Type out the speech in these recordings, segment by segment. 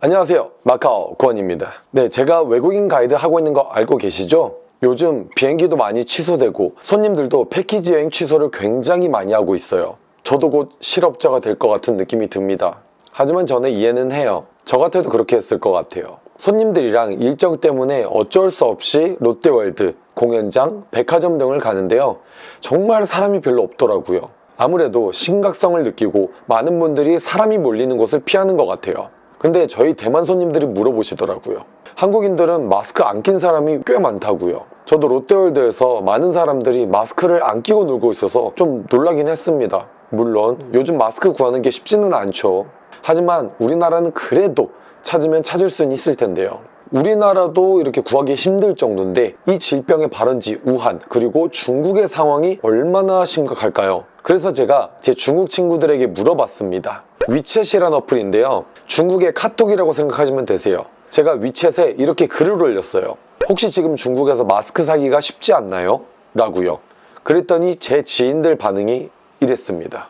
안녕하세요. 마카오 구원입니다. 네 제가 외국인 가이드 하고 있는 거 알고 계시죠? 요즘 비행기도 많이 취소되고 손님들도 패키지 여행 취소를 굉장히 많이 하고 있어요. 저도 곧 실업자가 될 것 같은 느낌이 듭니다. 하지만 저는 이해는 해요. 저 같아도 그렇게 했을 것 같아요. 손님들이랑 일정 때문에 어쩔 수 없이 롯데월드, 공연장, 백화점 등을 가는데요. 정말 사람이 별로 없더라고요. 아무래도 심각성을 느끼고 많은 분들이 사람이 몰리는 곳을 피하는 것 같아요. 근데 저희 대만 손님들이 물어보시더라고요. 한국인들은 마스크 안 낀 사람이 꽤 많다고요. 저도 롯데월드에서 많은 사람들이 마스크를 안 끼고 놀고 있어서 좀 놀라긴 했습니다. 물론 요즘 마스크 구하는 게 쉽지는 않죠. 하지만 우리나라는 그래도 찾으면 찾을 수는 있을 텐데요 우리나라도 이렇게 구하기 힘들 정도인데 이 질병의 발원지 우한 그리고 중국의 상황이 얼마나 심각할까요? 그래서 제가 제 중국 친구들에게 물어봤습니다. 위챗이란 어플인데요. 중국의 카톡이라고 생각하시면 되세요. 제가 위챗에 이렇게 글을 올렸어요. 혹시 지금 중국에서 마스크 사기가 쉽지 않나요? 라고요. 그랬더니 제 지인들 반응이 이랬습니다.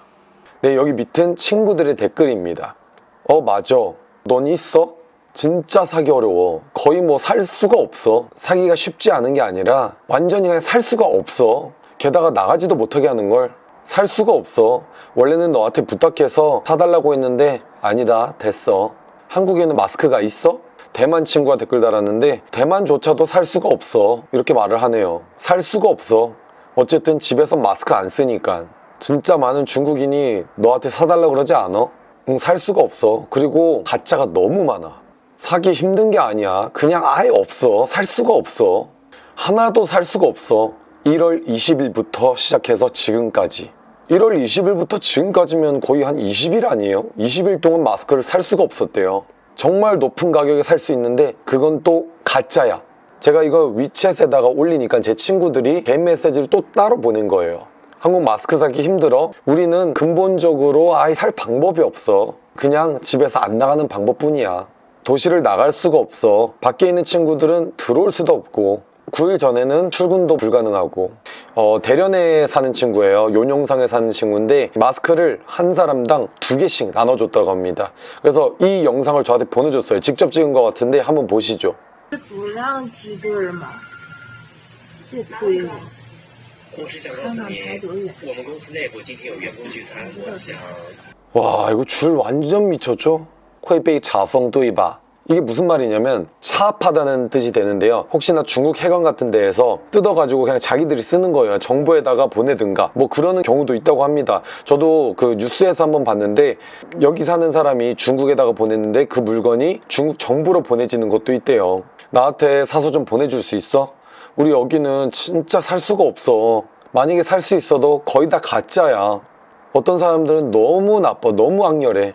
네 여기 밑은 친구들의 댓글입니다. 어 맞아. 넌 있어? 진짜 사기 어려워. 거의 뭐 살 수가 없어. 사기가 쉽지 않은 게 아니라 완전히 그냥 살 수가 없어. 게다가 나가지도 못하게 하는 걸 살 수가 없어. 원래는 너한테 부탁해서 사달라고 했는데 아니다 됐어. 한국에는 마스크가 있어? 대만 친구가 댓글 달았는데 대만조차도 살 수가 없어. 이렇게 말을 하네요. 살 수가 없어. 어쨌든 집에서 마스크 안 쓰니까. 진짜 많은 중국인이 너한테 사달라고 그러지 않아? 응, 살 수가 없어. 그리고 가짜가 너무 많아 사기 힘든 게 아니야. 그냥 아예 없어. 살 수가 없어. 하나도 살 수가 없어. 1월 20일부터 시작해서 지금까지. 1월 20일부터 지금까지면 거의 한 20일 아니에요? 20일 동안 마스크를 살 수가 없었대요. 정말 높은 가격에 살 수 있는데 그건 또 가짜야. 제가 이거 위챗에다가 올리니까 제 친구들이 개 메시지를 또 따로 보낸 거예요. 한국 마스크 사기 힘들어? 우리는 근본적으로 아예 살 방법이 없어. 그냥 집에서 안 나가는 방법뿐이야 도시를 나갈 수가 없어 밖에 있는 친구들은 들어올 수도 없고 9일 전에는 출근도 불가능하고 어, 대련에 사는 친구예요 용영상에 사는 친구인데 마스크를 한 사람당 두 개씩 나눠줬다고 합니다 그래서 이 영상을 저한테 보내줬어요 직접 찍은 것 같은데 한번 보시죠 不让挤兑儿嘛，这亏了。我是想告诉你，我们公司内部今天有员工聚餐，我想 와 이거 줄 완전 미쳤죠? 코에페이 자펑도이바 이게 무슨 말이냐면 차압하다는 뜻이 되는데요. 혹시나 중국 해관 같은 데에서 뜯어가지고 그냥 자기들이 쓰는 거예요. 정부에다가 보내든가. 뭐 그러는 경우도 있다고 합니다. 저도 그 뉴스에서 한번 봤는데 여기 사는 사람이 중국에다가 보냈는데 그 물건이 중국 정부로 보내지는 것도 있대요. 나한테 사서 좀 보내줄 수 있어? 우리 여기는 진짜 살 수가 없어. 만약에 살 수 있어도 거의 다 가짜야. 어떤 사람들은 너무 나빠 너무 악렬해.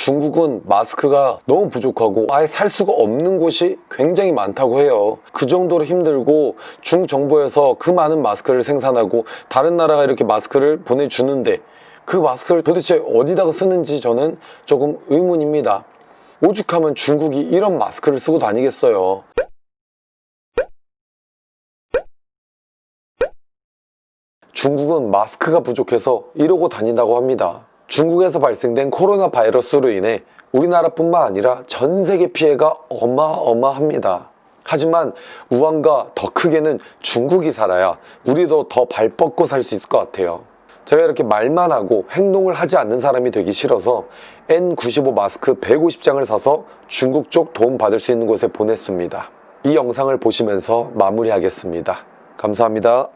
중국은 마스크가 너무 부족하고 아예 살 수가 없는 곳이 굉장히 많다고 해요. 그 정도로 힘들고 중국 정부에서 그 많은 마스크를 생산하고 다른 나라가 이렇게 마스크를 보내주는데 그 마스크를 도대체 어디다가 쓰는지 저는 조금 의문입니다. 오죽하면 중국이 이런 마스크를 쓰고 다니겠어요. 중국은 마스크가 부족해서 이러고 다닌다고 합니다 중국에서 발생된 코로나 바이러스로 인해 우리나라뿐만 아니라 전 세계 피해가 어마어마합니다. 하지만 우한과 더 크게는 중국이 살아야 우리도 더 발 뻗고 살 수 있을 것 같아요. 제가 이렇게 말만 하고 행동을 하지 않는 사람이 되기 싫어서 N95 마스크 150장을 사서 중국 쪽 도움 받을 수 있는 곳에 보냈습니다. 이 영상을 보시면서 마무리하겠습니다. 감사합니다.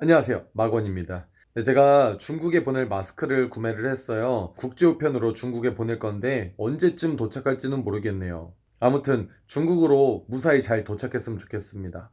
안녕하세요 마건입니다 네, 제가 중국에 보낼 마스크를 구매를 했어요. 국제우편으로 중국에 보낼 건데 언제쯤 도착할지는 모르겠네요. 아무튼 중국으로 무사히 잘 도착했으면 좋겠습니다